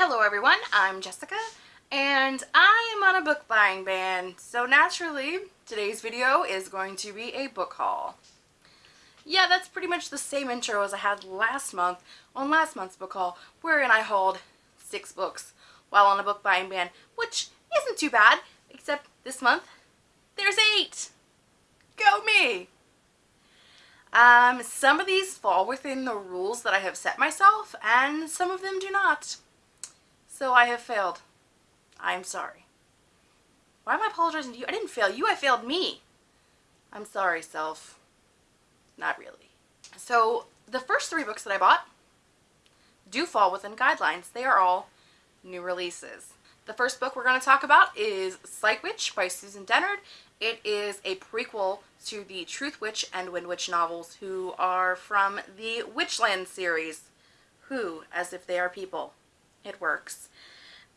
Hello everyone, I'm Jessica and I am on a book buying ban, so naturally today's video is going to be a book haul. Yeah, that's pretty much the same intro as I had last month on last month's book haul, wherein I hauled six books while on a book buying ban, which isn't too bad, except this month there's eight. Go me! Um, some of these fall within the rules that I have set myself, and some of them do not. So I have failed. I'm sorry. Why am I apologizing to you? I didn't fail you, I failed me. I'm sorry, self. Not really. So the first three books that I bought do fall within guidelines. They are all new releases. The first book we're going to talk about is Sightwitch by Susan Dennard. It is a prequel to the Truthwitch and Windwitch novels, who are from the Witchland series. Who, as if they are people. It works.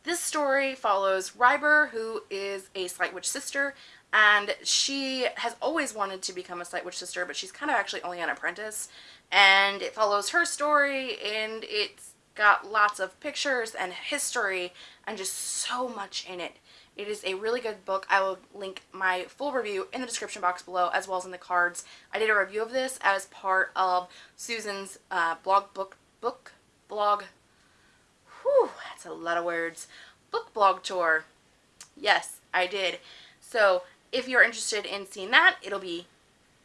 This story follows Ryber, who is a Sightwitch sister, and she has always wanted to become a Sightwitch sister, but she's kind of actually only an apprentice. And it follows her story, and it's got lots of pictures and history, and just so much in it. It is a really good book. I will link my full review in the description box below as well as in the cards. I did a review of this as part of Susan's uh, blog book book blog that's a lot of words. Book blog tour. Yes, I did. So if you're interested in seeing that, it'll be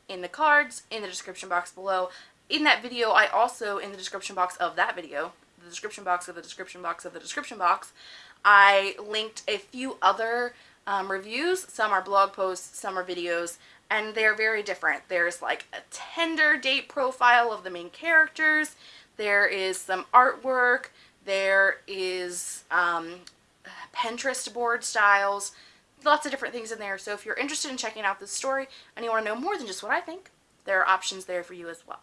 in the cards, in the description box below. In that video, I also, in the description box of that video, the description box of the description box of the description box, I linked a few other um, reviews. Some are blog posts, some are videos, and they're very different. There's like a Tinder date profile of the main characters. There is some artwork. There is um, Pinterest board styles, lots of different things in there. So if you're interested in checking out this story and you want to know more than just what I think, there are options there for you as well.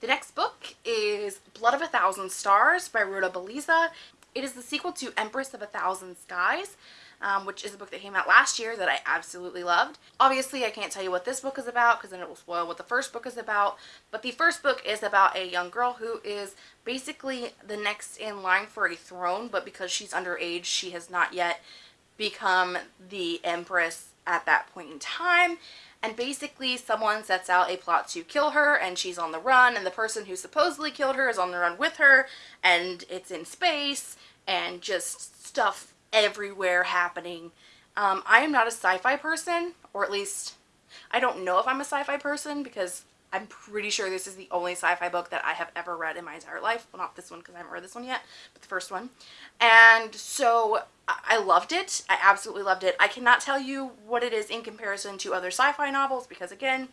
The next book is Blood of a Thousand Stars by Rhoda Belleza. It is the sequel to Empress of a Thousand Skies um, which is a book that came out last year that I absolutely loved. Obviously, I can't tell you what this book is about because then it will spoil what the first book is about, but the first book is about a young girl who is basically the next in line for a throne, but because she's underage, she has not yet become the empress at that point in time and basically someone sets out a plot to kill her and she's on the run and the person who supposedly killed her is on the run with her and it's in space and just stuff everywhere happening. Um, I am not a sci-fi person, or at least I don't know if I'm a sci-fi person because I'm pretty sure this is the only sci-fi book that I have ever read in my entire life. Well, not this one because I haven't read this one yet, but the first one. And so I loved it. I absolutely loved it. I cannot tell you what it is in comparison to other sci-fi novels because again,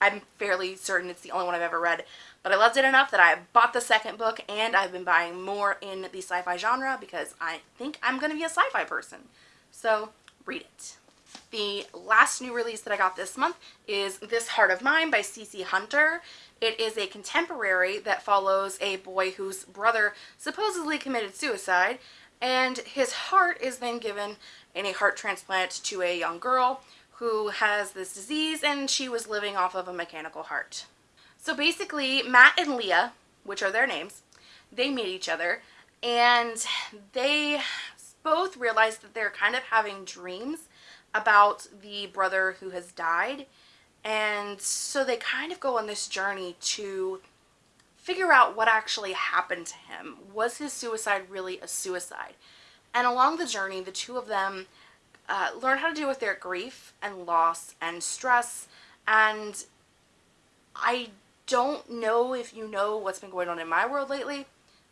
I'm fairly certain it's the only one I've ever read. But I loved it enough that I bought the second book and I've been buying more in the sci-fi genre because I think I'm going to be a sci-fi person. So read it. The last new release that I got this month is This Heart of Mine by C.C. Hunter. It is a contemporary that follows a boy whose brother supposedly committed suicide and his heart is then given in a heart transplant to a young girl who has this disease and she was living off of a mechanical heart. So basically, Matt and Leah, which are their names, they meet each other and they both realize that they're kind of having dreams about the brother who has died. And so they kind of go on this journey to figure out what actually happened to him. Was his suicide really a suicide? And along the journey, the two of them uh, learn how to deal with their grief and loss and stress. And I don't know if you know what's been going on in my world lately,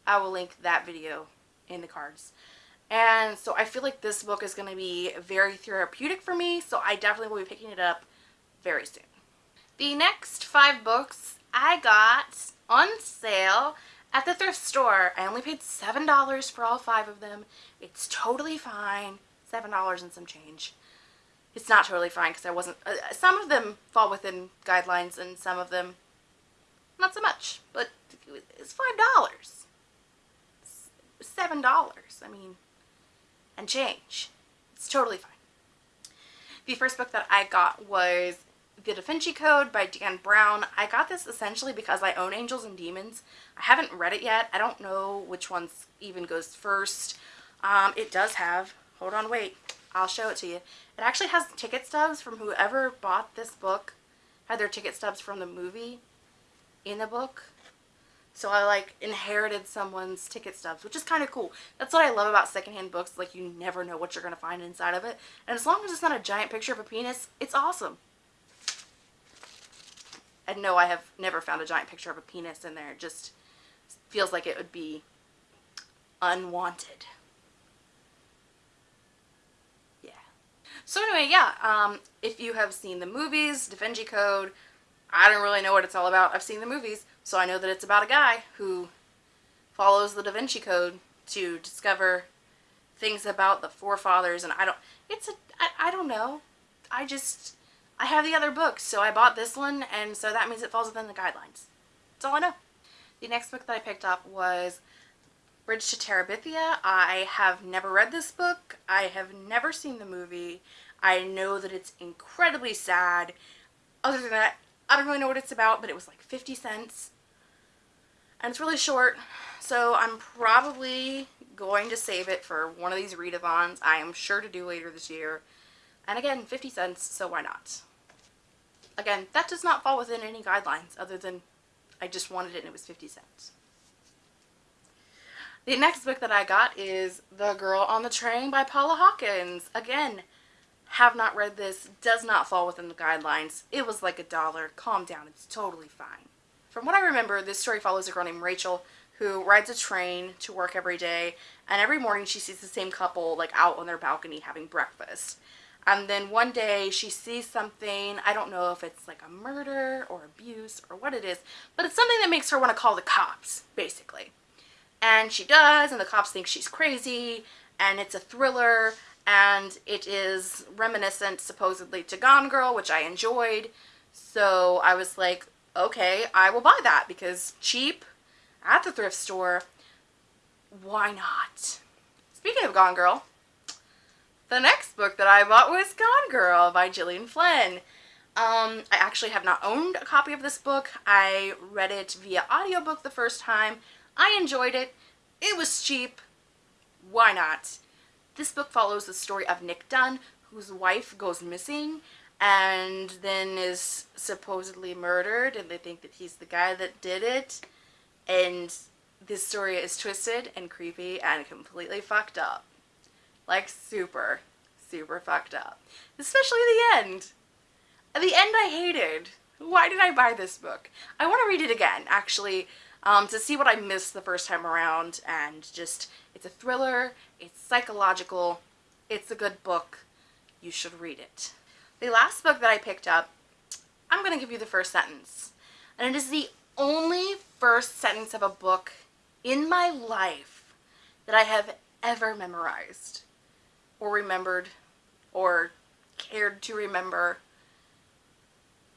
I will link that video in the cards. And so I feel like this book is going to be very therapeutic for me, so I definitely will be picking it up very soon. The next five books I got on sale at the thrift store. I only paid $7 for all five of them. It's totally fine. $7 and some change. It's not totally fine because I wasn't... Uh, some of them fall within guidelines and some of them not so much, but it's five dollars. Seven dollars. I mean, and change. It's totally fine. The first book that I got was The Da Vinci Code by Dan Brown. I got this essentially because I own Angels and Demons. I haven't read it yet. I don't know which one even goes first. Um, it does have, hold on, wait, I'll show it to you. It actually has ticket stubs from whoever bought this book, had their ticket stubs from the movie in the book. So I like inherited someone's ticket stubs, which is kind of cool. That's what I love about secondhand books. Like you never know what you're going to find inside of it. And as long as it's not a giant picture of a penis, it's awesome. And no, I have never found a giant picture of a penis in there. It just feels like it would be unwanted. Yeah. So anyway, yeah, um, if you have seen the movies, Da Vinci Code, I don't really know what it's all about. I've seen the movies, so I know that it's about a guy who follows the Da Vinci Code to discover things about the forefathers, and I don't, it's a, I, I don't know. I just, I have the other books, so I bought this one, and so that means it falls within the guidelines. That's all I know. The next book that I picked up was Bridge to Terabithia. I have never read this book. I have never seen the movie. I know that it's incredibly sad. Other than that, I don't really know what it's about, but it was like 50 cents. And it's really short, so I'm probably going to save it for one of these readathons. I am sure to do later this year. And again, 50 cents, so why not? Again, that does not fall within any guidelines other than I just wanted it and it was 50 cents. The next book that I got is The Girl on the Train by Paula Hawkins. Again, have not read this, does not fall within the guidelines. It was like a dollar. Calm down, it's totally fine. From what I remember, this story follows a girl named Rachel who rides a train to work every day and every morning she sees the same couple like out on their balcony having breakfast. And then one day she sees something, I don't know if it's like a murder or abuse or what it is, but it's something that makes her want to call the cops, basically. And she does, and the cops think she's crazy, and it's a thriller, and it is reminiscent supposedly to Gone Girl, which I enjoyed. So I was like, okay, I will buy that because cheap at the thrift store, why not? Speaking of Gone Girl, the next book that I bought was Gone Girl by Gillian Flynn. Um, I actually have not owned a copy of this book. I read it via audiobook the first time. I enjoyed it. It was cheap. Why not? This book follows the story of Nick Dunn, whose wife goes missing and then is supposedly murdered and they think that he's the guy that did it. And this story is twisted and creepy and completely fucked up. Like super, super fucked up. Especially the end. The end I hated. Why did I buy this book? I want to read it again, actually, um, to see what I missed the first time around. And just, it's a thriller, it's psychological, it's a good book. You should read it. The last book that I picked up, I'm going to give you the first sentence. And it is the only first sentence of a book in my life that I have ever memorized or remembered or cared to remember.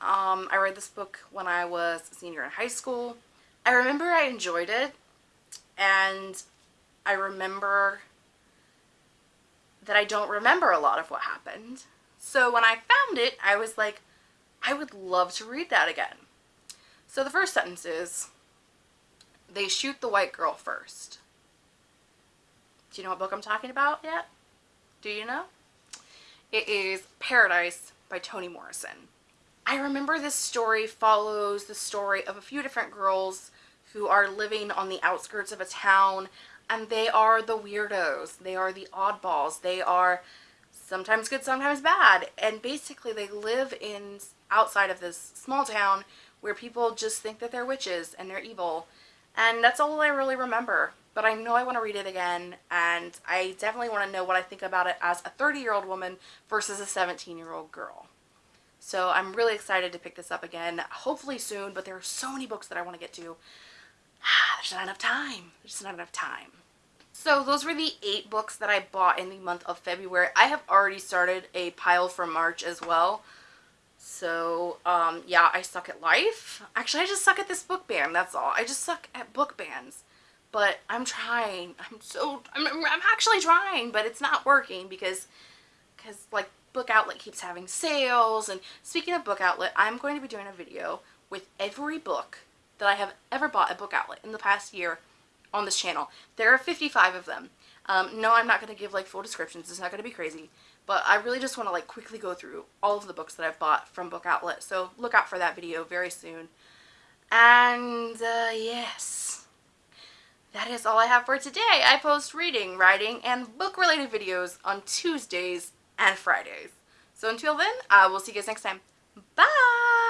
Um, I read this book when I was a senior in high school. I remember I enjoyed it and I remember that I don't remember a lot of what happened. So when I found it, I was like, I would love to read that again. So the first sentence is, they shoot the white girl first. Do you know what book I'm talking about yet? Do you know? It is Paradise by Toni Morrison. I remember this story follows the story of a few different girls who are living on the outskirts of a town and they are the weirdos. They are the oddballs. They are sometimes good, sometimes bad. And basically they live in outside of this small town where people just think that they're witches and they're evil. And that's all I really remember but I know I want to read it again and I definitely want to know what I think about it as a 30 year old woman versus a 17 year old girl. So I'm really excited to pick this up again, hopefully soon, but there are so many books that I want to get to. There's not enough time. There's not enough time. So those were the eight books that I bought in the month of February. I have already started a pile for March as well. So, um, yeah, I suck at life. Actually, I just suck at this book ban, that's all. I just suck at book bans but I'm trying. I'm so, I'm, I'm actually trying, but it's not working because, because like Book Outlet keeps having sales. And speaking of Book Outlet, I'm going to be doing a video with every book that I have ever bought at Book Outlet in the past year on this channel. There are 55 of them. Um, no, I'm not going to give like full descriptions. It's not going to be crazy. But I really just want to like quickly go through all of the books that I've bought from Book Outlet. So look out for that video very soon. And uh, yes, that is all I have for today. I post reading, writing, and book related videos on Tuesdays and Fridays. So until then, I will see you guys next time. Bye!